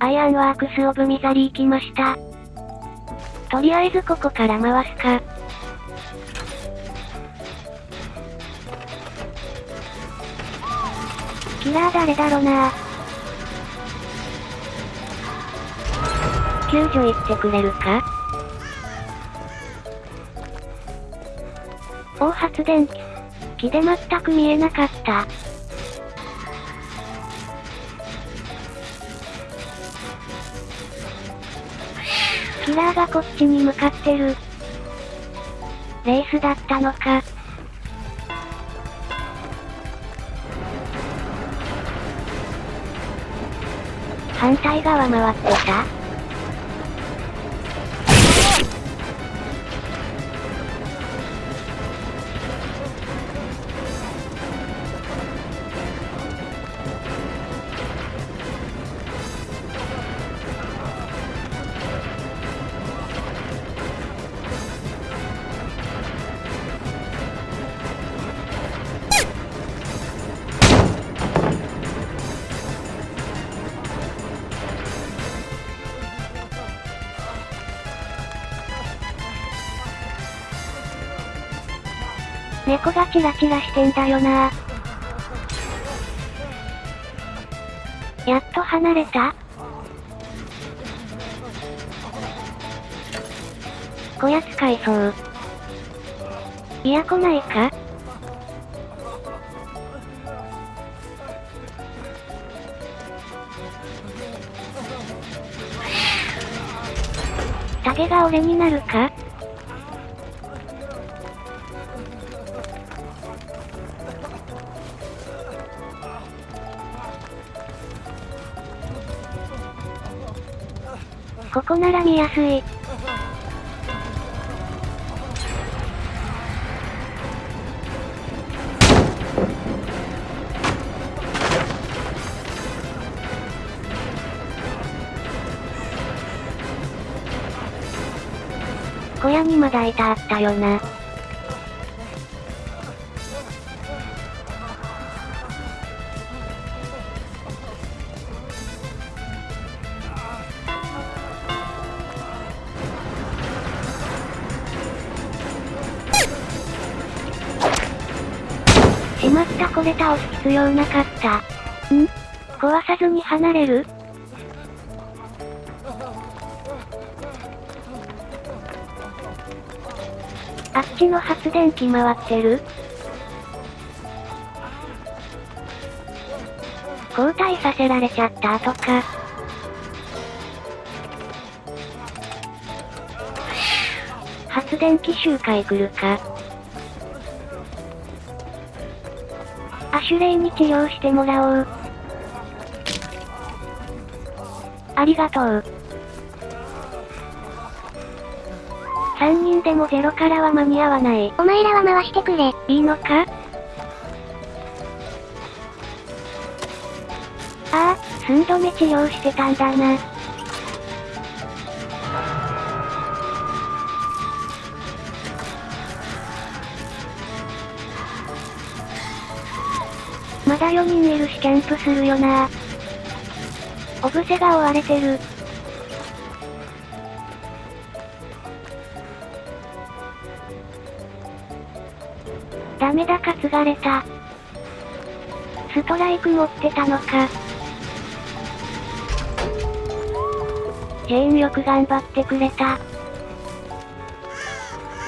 Ironworks of Misery 来ました。とりあえずここから回すか。キラー誰だろうな救助行ってくれるか大発電機。木で全く見えなかった。キラーがこっちに向かってる。レースだったのか。反対側回ってた？猫がチラチラしてんだよな。やっと離れた。こや使いそう。いや来ないか？タゲが俺になるか？ここなら見やすい。小屋にまだいたあったよな。まったこれ倒す必要なかった。ん？壊さずに離れる？あっちの発電機回ってる？交代させられちゃった後か。発電機集会来るか？アシュレイに治療してもらおう。ありがとう。3人でもゼロからは間に合わない。お前らは回してくれ。いいのかああ、寸止め治療してたんだな。だ4人いるしキャンプするよなオブセが追われてる。ダメだ担がれた。ストライク持ってたのか。ジェーンよく頑張ってくれた。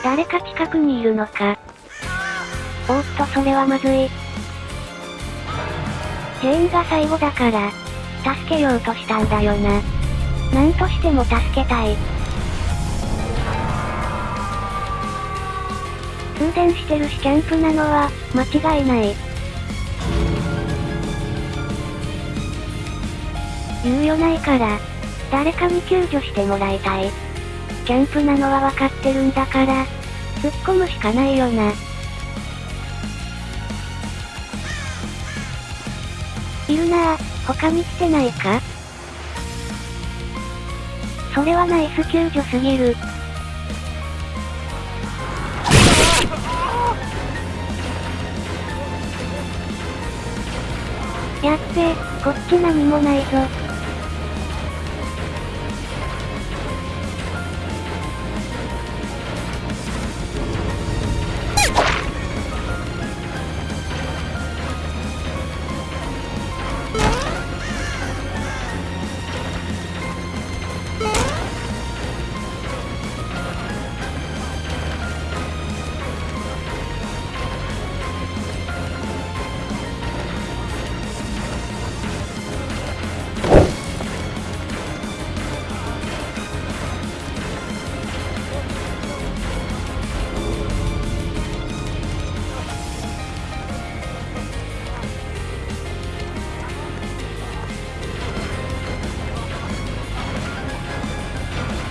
誰か近くにいるのか。おっとそれはまずい。ジェーンが最後だから、助けようとしたんだよな。なんとしても助けたい。通電してるしキャンプなのは、間違いない。猶予ないから、誰かに救助してもらいたい。キャンプなのは分かってるんだから、突っ込むしかないよな。いるなぁ、他に来てないか？それはナイス救助すぎる。やっべ、こっち何もないぞ。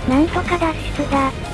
なんとか脱出だ。